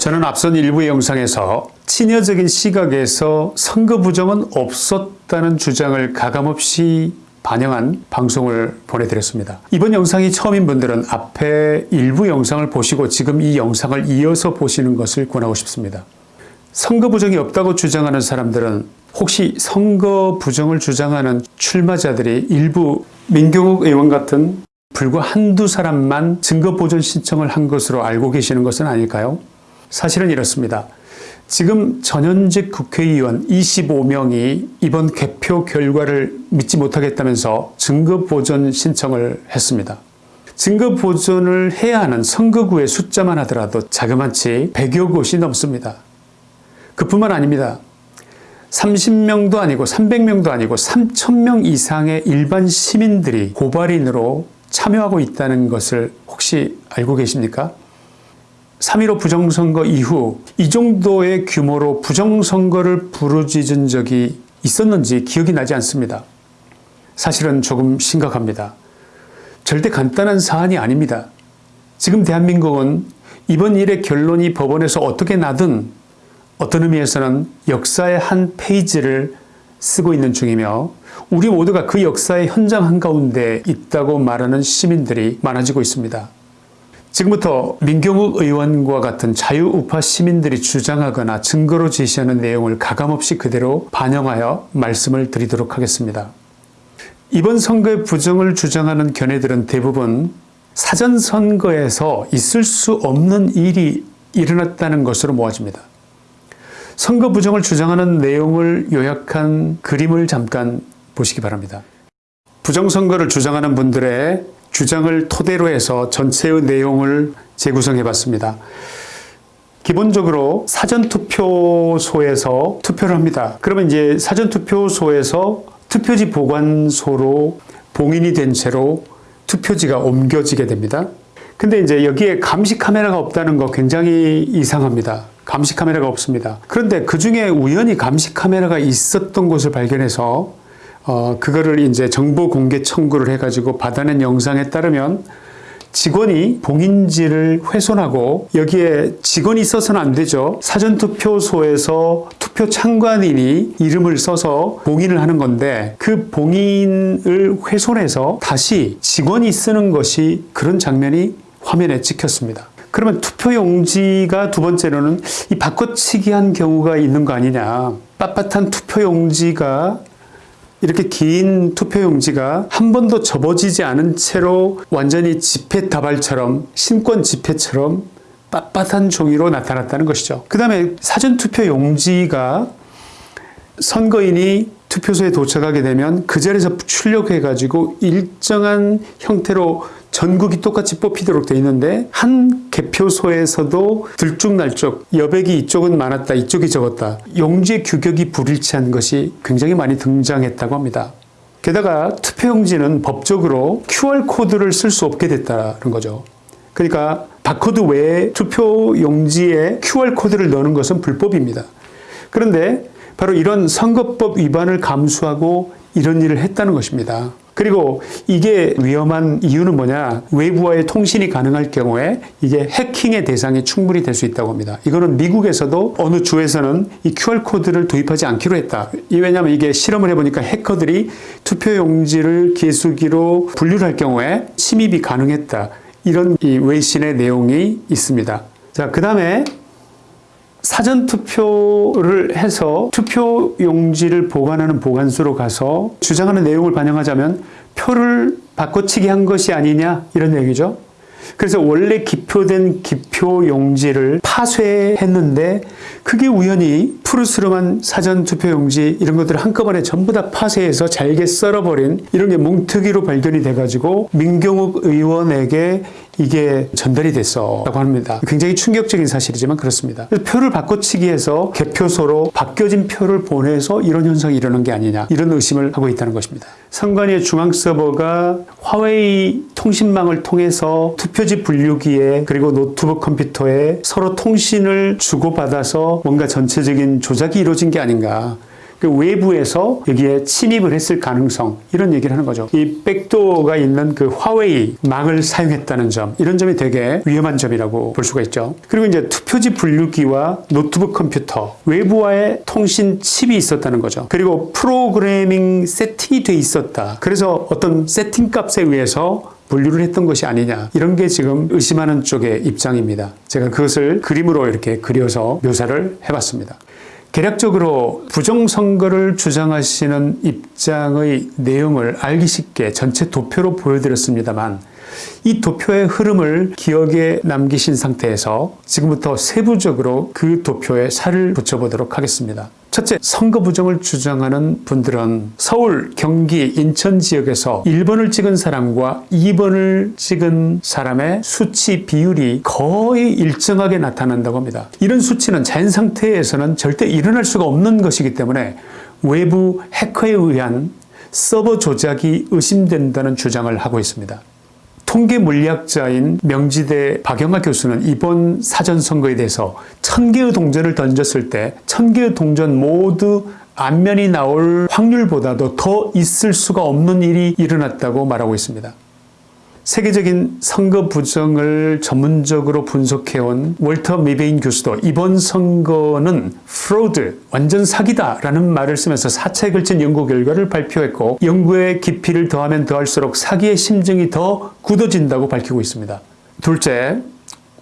저는 앞선 일부 영상에서 친여적인 시각에서 선거 부정은 없었다는 주장을 가감없이 반영한 방송을 보내드렸습니다. 이번 영상이 처음인 분들은 앞에 일부 영상을 보시고 지금 이 영상을 이어서 보시는 것을 권하고 싶습니다. 선거 부정이 없다고 주장하는 사람들은 혹시 선거 부정을 주장하는 출마자들이 일부 민경욱 의원 같은 불과 한두 사람만 증거 보존 신청을 한 것으로 알고 계시는 것은 아닐까요? 사실은 이렇습니다. 지금 전현직 국회의원 25명이 이번 개표 결과를 믿지 못하겠다면서 증거 보존 신청을 했습니다. 증거 보존을 해야 하는 선거구의 숫자만 하더라도 자그마치 100여 곳이 넘습니다. 그뿐만 아닙니다. 30명도 아니고 300명도 아니고 3,000명 이상의 일반 시민들이 고발인으로 참여하고 있다는 것을 혹시 알고 계십니까? 3.15 부정선거 이후 이 정도의 규모로 부정선거를 부르짖은 적이 있었는지 기억이 나지 않습니다. 사실은 조금 심각합니다. 절대 간단한 사안이 아닙니다. 지금 대한민국은 이번 일의 결론이 법원에서 어떻게 나든 어떤 의미에서는 역사의 한 페이지를 쓰고 있는 중이며 우리 모두가 그 역사의 현장 한가운데 있다고 말하는 시민들이 많아지고 있습니다. 지금부터 민경욱 의원과 같은 자유우파 시민들이 주장하거나 증거로 제시하는 내용을 가감없이 그대로 반영하여 말씀을 드리도록 하겠습니다. 이번 선거의 부정을 주장하는 견해들은 대부분 사전선거에서 있을 수 없는 일이 일어났다는 것으로 모아집니다. 선거 부정을 주장하는 내용을 요약한 그림을 잠깐 보시기 바랍니다. 부정선거를 주장하는 분들의 주장을 토대로 해서 전체의 내용을 재구성해 봤습니다. 기본적으로 사전투표소에서 투표를 합니다. 그러면 이제 사전투표소에서 투표지 보관소로 봉인이 된 채로 투표지가 옮겨지게 됩니다. 근데 이제 여기에 감시 카메라가 없다는 거 굉장히 이상합니다. 감시 카메라가 없습니다. 그런데 그 중에 우연히 감시 카메라가 있었던 곳을 발견해서 어, 그거를 이제 정보 공개 청구를 해가지고 받아낸 영상에 따르면 직원이 봉인지를 훼손하고 여기에 직원이 있어서는 안 되죠. 사전투표소에서 투표 참관인이 이름을 써서 봉인을 하는 건데 그 봉인을 훼손해서 다시 직원이 쓰는 것이 그런 장면이 화면에 찍혔습니다. 그러면 투표용지가 두 번째로는 이 바꿔치기 한 경우가 있는 거 아니냐. 빳빳한 투표용지가 이렇게 긴 투표용지가 한 번도 접어지지 않은 채로 완전히 집회 다발처럼 신권 집회처럼 빳빳한 종이로 나타났다는 것이죠. 그 다음에 사전투표 용지가 선거인이 투표소에 도착하게 되면 그 자리에서 출력해 가지고 일정한 형태로 전국이 똑같이 뽑히도록 돼 있는데 한 개표소에서도 들쭉날쭉 여백이 이쪽은 많았다 이쪽이 적었다 용지의 규격이 불일치한 것이 굉장히 많이 등장했다고 합니다. 게다가 투표용지는 법적으로 QR코드를 쓸 수 없게 됐다는 거죠. 그러니까 바코드 외에 투표용지에 QR코드를 넣는 것은 불법입니다. 그런데 바로 이런 선거법 위반을 감수하고 이런 일을 했다는 것입니다. 그리고 이게 위험한 이유는 뭐냐 외부와의 통신이 가능할 경우에 이게 해킹의 대상이 충분히 될 수 있다고 합니다. 이거는 미국에서도 어느 주에서는 이 QR코드를 도입하지 않기로 했다. 왜냐하면 이게 실험을 해보니까 해커들이 투표용지를 개수기로 분류를 할 경우에 침입이 가능했다. 이런 이 외신의 내용이 있습니다. 자, 그 다음에 사전투표를 해서 투표용지를 보관하는 보관소로 가서 주장하는 내용을 반영하자면 표를 바꿔치기 한 것이 아니냐 이런 얘기죠. 그래서 원래 기표된 기표용지를 파쇄했는데 그게 우연히 푸르스름한 사전투표용지 이런 것들을 한꺼번에 전부 다 파쇄해서 잘게 썰어버린 이런 게 뭉트기로 발견이 돼가지고 민경욱 의원에게 이게 전달이 됐었다고 합니다. 굉장히 충격적인 사실이지만 그렇습니다. 표를 바꿔치기해서 개표소로 바뀌어진 표를 보내서 이런 현상이 일어난 게 아니냐 이런 의심을 하고 있다는 것입니다. 선관위의 중앙 서버가 화웨이 통신망을 통해서 투표지 분류기에 그리고 노트북 컴퓨터에 서로 통신을 주고받아서 뭔가 전체적인 조작이 이루어진 게 아닌가 그 외부에서 여기에 침입을 했을 가능성 이런 얘기를 하는 거죠. 이 backdoor가 있는 그 화웨이 망을 사용했다는 점 이런 점이 되게 위험한 점이라고 볼 수가 있죠. 그리고 이제 투표지 분류기와 노트북 컴퓨터 외부와의 통신 칩이 있었다는 거죠. 그리고 프로그래밍 세팅이 돼 있었다. 그래서 어떤 세팅 값에 의해서 분류를 했던 것이 아니냐 이런 게 지금 의심하는 쪽의 입장입니다. 제가 그것을 그림으로 이렇게 그려서 묘사를 해봤습니다. 개략적으로 부정선거를 주장하시는 입장의 내용을 알기 쉽게 전체 도표로 보여드렸습니다만 이 도표의 흐름을 기억에 남기신 상태에서 지금부터 세부적으로 그 도표에 살을 붙여보도록 하겠습니다. 첫째, 선거 부정을 주장하는 분들은 서울, 경기, 인천 지역에서 1번을 찍은 사람과 2번을 찍은 사람의 수치 비율이 거의 일정하게 나타난다고 합니다. 이런 수치는 자연 상태에서는 절대 일어날 수가 없는 것이기 때문에 외부 해커에 의한 서버 조작이 의심된다는 주장을 하고 있습니다. 통계 물리학자인 명지대 박영하 교수는 이번 사전선거에 대해서 천 개의 동전을 던졌을 때 천 개의 동전 모두 앞면이 나올 확률보다도 더 있을 수가 없는 일이 일어났다고 말하고 있습니다. 세계적인 선거 부정을 전문적으로 분석해온 월터 미베인 교수도 이번 선거는 fraud, 완전 사기다 라는 말을 쓰면서 사차에 걸친 연구 결과를 발표했고 연구의 깊이를 더하면 더할수록 사기의 심증이 더 굳어진다고 밝히고 있습니다. 둘째,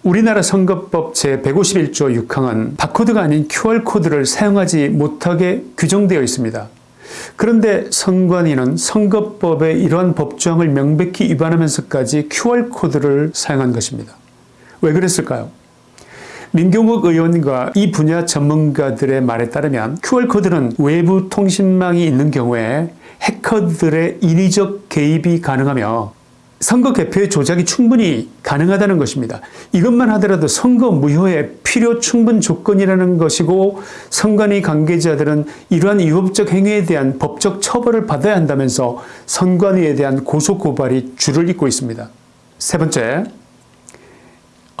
우리나라 선거법 제151조 6항은 바코드가 아닌 QR코드를 사용하지 못하게 규정되어 있습니다. 그런데 선관위는 선거법의 이러한 법조항을 명백히 위반하면서까지 QR코드를 사용한 것입니다. 왜 그랬을까요? 민경욱 의원과 이 분야 전문가들의 말에 따르면 QR코드는 외부 통신망이 있는 경우에 해커들의 인위적 개입이 가능하며 선거 개표의 조작이 충분히 가능하다는 것입니다. 이것만 하더라도 선거 무효의 필요 충분 조건이라는 것이고 선관위 관계자들은 이러한 위법적 행위에 대한 법적 처벌을 받아야 한다면서 선관위에 대한 고소고발이 줄을 잇고 있습니다. 세 번째,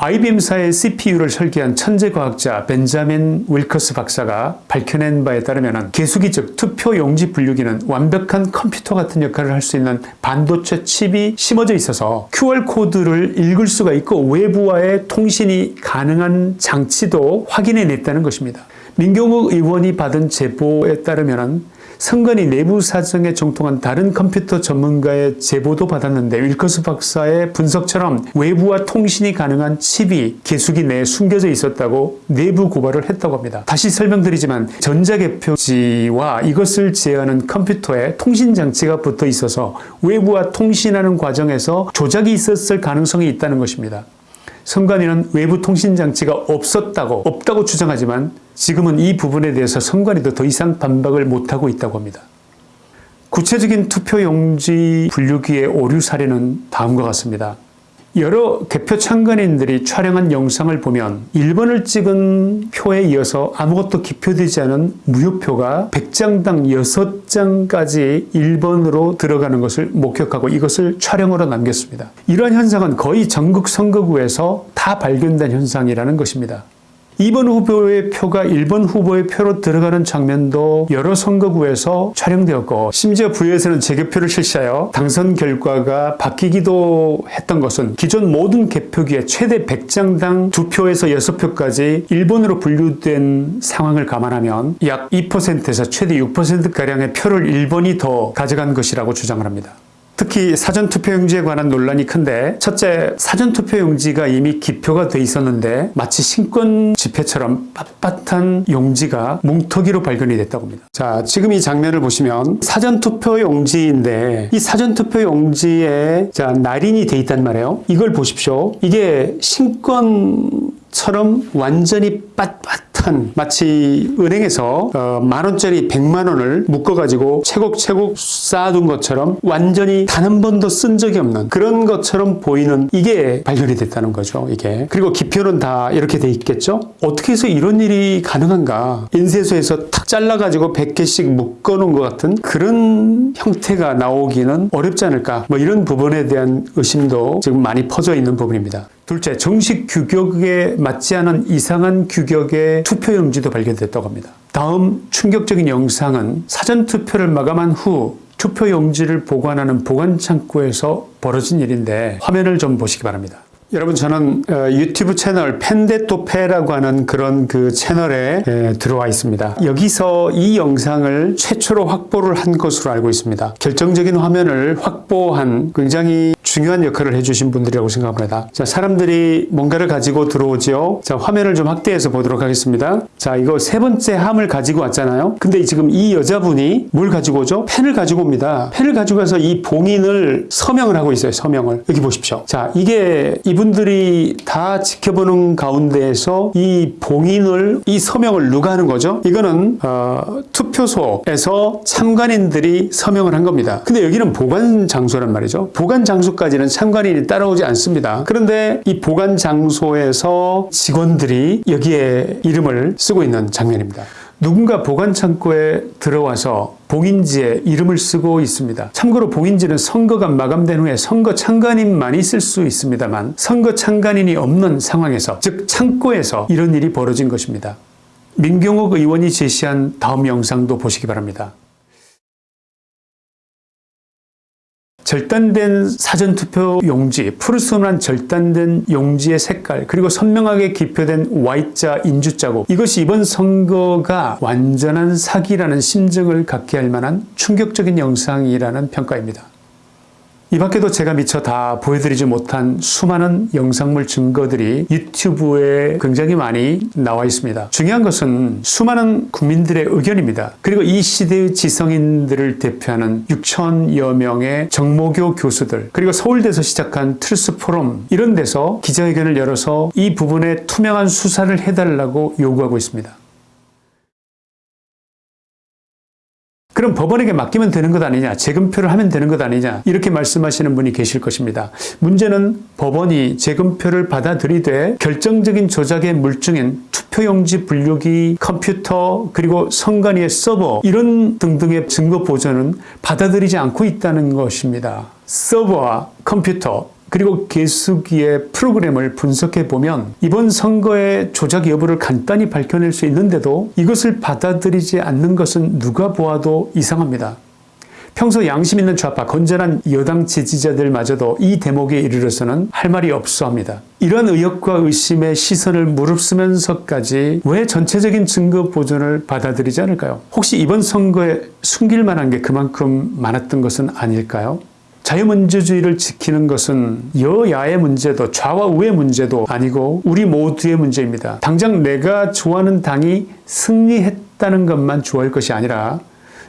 IBM사의 CPU를 설계한 천재 과학자 벤자민 윌커스 박사가 밝혀낸 바에 따르면 개수기 즉 투표 용지 분류기는 완벽한 컴퓨터 같은 역할을 할 수 있는 반도체 칩이 심어져 있어서 QR코드를 읽을 수가 있고 외부와의 통신이 가능한 장치도 확인해냈다는 것입니다. 민경욱 의원이 받은 제보에 따르면 선관위 내부 사정에 정통한 다른 컴퓨터 전문가의 제보도 받았는데 윌커스 박사의 분석처럼 외부와 통신이 가능한 칩이 개수기 내에 숨겨져 있었다고 내부 고발을 했다고 합니다. 다시 설명드리지만 전자개표지와 이것을 제어하는 컴퓨터에 통신장치가 붙어 있어서 외부와 통신하는 과정에서 조작이 있었을 가능성이 있다는 것입니다. 선관위는 외부 통신장치가 없었다고 없다고 주장하지만 지금은 이 부분에 대해서 선관위도 더 이상 반박을 못하고 있다고 합니다. 구체적인 투표용지 분류기의 오류 사례는 다음과 같습니다. 여러 개표 참관인들이 촬영한 영상을 보면 1번을 찍은 표에 이어서 아무것도 기표되지 않은 무효표가 100장당 6장까지 1번으로 들어가는 것을 목격하고 이것을 촬영으로 남겼습니다. 이러한 현상은 거의 전국 선거구에서 다 발견된 현상이라는 것입니다. 2번 후보의 표가 1번 후보의 표로 들어가는 장면도 여러 선거구에서 촬영되었고 심지어 부에서는 재개표를 실시하여 당선 결과가 바뀌기도 했던 것은 기존 모든 개표기에 최대 100장당 2표에서 6표까지 1번으로 분류된 상황을 감안하면 약 2%에서 최대 6%가량의 표를 1번이 더 가져간 것이라고 주장을 합니다. 특히 사전투표용지에 관한 논란이 큰데 첫째 사전투표용지가 이미 기표가 돼 있었는데 마치 신권 지폐처럼 빳빳한 용지가 뭉터기로 발견이 됐다고 합니다. 자 지금 이 장면을 보시면 사전투표용지인데 이 사전투표용지에 자 날인이 돼 있단 말이에요. 이걸 보십시오. 이게 신권 처럼 완전히 빳빳한 마치 은행에서 어, 만 원짜리 100만 원을 묶어가지고 채곡채곡 쌓아둔 것처럼 완전히 단 한 번도 쓴 적이 없는 그런 것처럼 보이는 이게 발견이 됐다는 거죠. 이게 그리고 기표는 다 이렇게 돼 있겠죠. 어떻게 해서 이런 일이 가능한가? 인쇄소에서 탁 잘라가지고 100개씩 묶어놓은 것 같은 그런 형태가 나오기는 어렵지 않을까? 뭐 이런 부분에 대한 의심도 지금 많이 퍼져 있는 부분입니다. 둘째, 정식 규격에 맞지 않은 이상한 규격의 투표용지도 발견됐다고 합니다. 다음 충격적인 영상은 사전투표를 마감한 후 투표용지를 보관하는 보관창고에서 벌어진 일인데 화면을 좀 보시기 바랍니다. 여러분 저는 어, 유튜브 채널 펜데토페라고 하는 그런 그 채널에 에, 들어와 있습니다. 여기서 이 영상을 최초로 확보를 한 것으로 알고 있습니다. 결정적인 화면을 확보한 굉장히 중요한 역할을 해주신 분들이라고 생각합니다. 자, 사람들이 뭔가를 가지고 들어오죠. 자, 화면을 좀 확대해서 보도록 하겠습니다. 자, 이거 세 번째 함을 가지고 왔잖아요. 근데 지금 이 여자분이 뭘 가지고 오죠? 펜을 가지고 옵니다. 펜을 가지고 와서 이 봉인을 서명을 하고 있어요. 서명을. 여기 보십시오. 자, 이게 이 분들이 다 지켜보는 가운데에서 이 봉인을, 이 서명을 누가 하는 거죠? 이거는, 어, 투표소에서 참관인들이 서명을 한 겁니다. 근데 여기는 보관 장소란 말이죠. 보관 장소까지는 참관인이 따라오지 않습니다. 그런데 이 보관 장소에서 직원들이 여기에 이름을 쓰고 있는 장면입니다. 누군가 보관 창고에 들어와서 봉인지에 이름을 쓰고 있습니다. 참고로 봉인지는 선거가 마감된 후에 선거 참관인만이 쓸 수 있습니다만 선거 참관인이 없는 상황에서 즉 창고에서 이런 일이 벌어진 것입니다. 민경욱 의원이 제시한 다음 영상도 보시기 바랍니다. 절단된 사전투표 용지, 푸르스름한 절단된 용지의 색깔, 그리고 선명하게 기표된 Y자 인주 자국. 이것이 이번 선거가 완전한 사기라는 심증을 갖게 할 만한 충격적인 영상이라는 평가입니다. 이 밖에도 제가 미처 다 보여드리지 못한 수많은 영상물 증거들이 유튜브에 굉장히 많이 나와 있습니다. 중요한 것은 수많은 국민들의 의견입니다. 그리고 이 시대의 지성인들을 대표하는 6천여 명의 정교모 교수들 그리고 서울대에서 시작한 트루스 포럼 이런 데서 기자회견을 열어서 이 부분에 투명한 수사를 해달라고 요구하고 있습니다. 그럼 법원에게 맡기면 되는 것 아니냐 재검표를 하면 되는 것 아니냐 이렇게 말씀하시는 분이 계실 것입니다. 문제는 법원이 재검표를 받아들이되 결정적인 조작의 물증인 투표용지 분류기 컴퓨터 그리고 선관위의 서버 이런 등등의 증거 보존은 받아들이지 않고 있다는 것입니다. 서버와 컴퓨터 그리고 개수기의 프로그램을 분석해 보면 이번 선거의 조작 여부를 간단히 밝혀낼 수 있는데도 이것을 받아들이지 않는 것은 누가 보아도 이상합니다. 평소 양심 있는 좌파 건전한 여당 지지자들마저도 이 대목에 이르러서는 할 말이 없어 합니다. 이런 의혹과 의심의 시선을 무릅쓰면서까지 왜 전체적인 증거 보존을 받아들이지 않을까요? 혹시 이번 선거에 숨길 만한 게 그만큼 많았던 것은 아닐까요? 자유민주주의를 지키는 것은 여야의 문제도 좌와 우의 문제도 아니고 우리 모두의 문제입니다. 당장 내가 좋아하는 당이 승리했다는 것만 좋아할 것이 아니라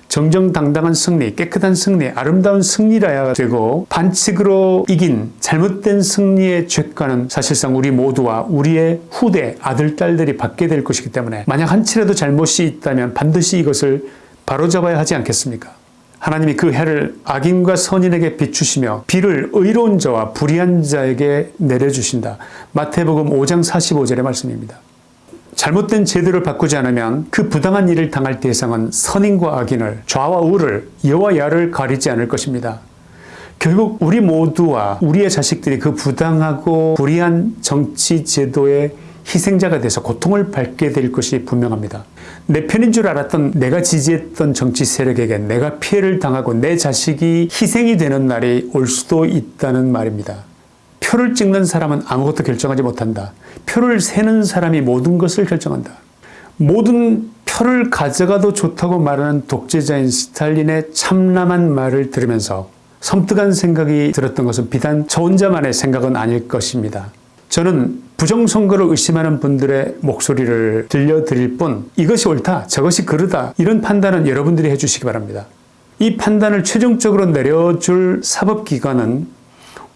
정정당당한 승리, 깨끗한 승리, 아름다운 승리라야 되고 반칙으로 이긴 잘못된 승리의 죄가는 사실상 우리 모두와 우리의 후대, 아들, 딸들이 받게 될 것이기 때문에 만약 한치라도 잘못이 있다면 반드시 이것을 바로잡아야 하지 않겠습니까? 하나님이 그 해를 악인과 선인에게 비추시며 비를 의로운 자와 불의한 자에게 내려주신다. 마태복음 5장 45절의 말씀입니다. 잘못된 제도를 바꾸지 않으면 그 부당한 일을 당할 대상은 선인과 악인을 좌와 우를 여와 야를 가리지 않을 것입니다. 결국 우리 모두와 우리의 자식들이 그 부당하고 불의한 정치 제도의 희생자가 돼서 고통을 받게 될 것이 분명합니다. 내 편인 줄 알았던 내가 지지했던 정치 세력에게 내가 피해를 당하고 내 자식이 희생이 되는 날이 올 수도 있다는 말입니다. 표를 찍는 사람은 아무것도 결정하지 못한다. 표를 세는 사람이 모든 것을 결정한다. 모든 표를 가져가도 좋다고 말하는 독재자인 스탈린의 참남한 말을 들으면서 섬뜩한 생각이 들었던 것은 비단 저 혼자만의 생각은 아닐 것입니다. 저는 부정선거를 의심하는 분들의 목소리를 들려드릴 뿐 이것이 옳다 저것이 그르다 이런 판단은 여러분들이 해주시기 바랍니다. 이 판단을 최종적으로 내려줄 사법기관은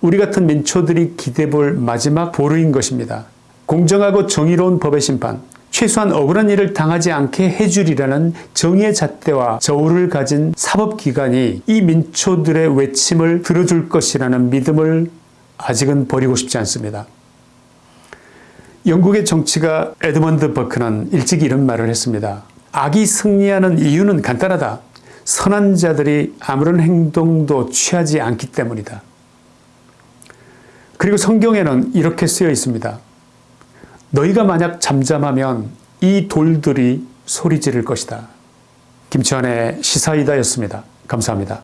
우리 같은 민초들이 기대볼 마지막 보루인 것입니다. 공정하고 정의로운 법의 심판 최소한 억울한 일을 당하지 않게 해주리라는 정의의 잣대와 저울을 가진 사법기관이 이 민초들의 외침을 들어줄 것이라는 믿음을 아직은 버리고 싶지 않습니다. 영국의 정치가 에드먼드 버크는 일찍 이런 말을 했습니다. 악이 승리하는 이유는 간단하다. 선한 자들이 아무런 행동도 취하지 않기 때문이다. 그리고 성경에는 이렇게 쓰여 있습니다. 너희가 만약 잠잠하면 이 돌들이 소리 지를 것이다. 김치환의 시사이다였습니다. 감사합니다.